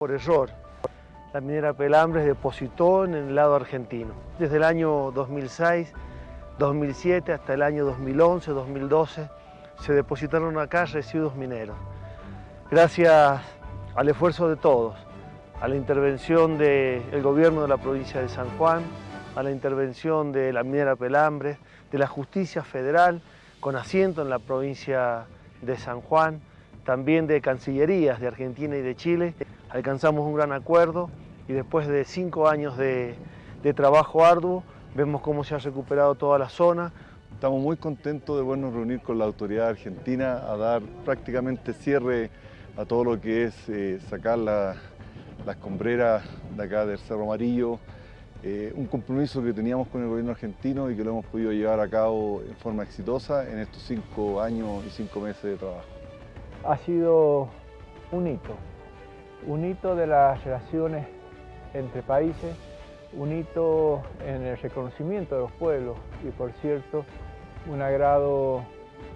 por error. La minera Pelambres depositó en el lado argentino. Desde el año 2006, 2007 hasta el año 2011, 2012 se depositaron acá residuos mineros. Gracias al esfuerzo de todos, a la intervención del gobierno de la provincia de San Juan, a la intervención de la minera Pelambres, de la justicia federal, con asiento en la provincia de San Juan, también de cancillerías de Argentina y de Chile, alcanzamos un gran acuerdo y después de cinco años de, trabajo arduo, vemos cómo se ha recuperado toda la zona. Estamos muy contentos de podernos reunir con la autoridad argentina a dar prácticamente cierre a todo lo que es eh, sacar las combreras de acá del Cerro Amarillo, eh, un compromiso que teníamos con el gobierno argentino y que lo hemos podido llevar a cabo en forma exitosa en estos cinco años y cinco meses de trabajo. Ha sido un hito, un hito de las relaciones entre países, un hito en el reconocimiento de los pueblos y por cierto un agrado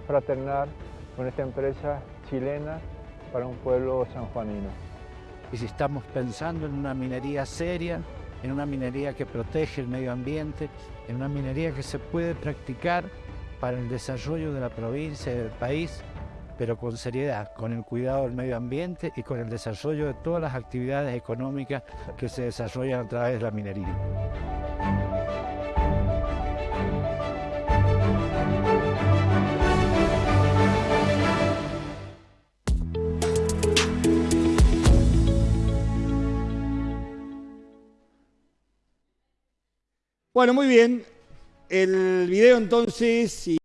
fraternal con esta empresa chilena para un pueblo sanjuanino. Y si estamos pensando en una minería seria, en una minería que protege el medio ambiente, en una minería que se puede practicar para el desarrollo de la provincia y del país, pero con seriedad, con el cuidado del medio ambiente y con el desarrollo de todas las actividades económicas que se desarrollan a través de la minería. Bueno, muy bien. El video entonces...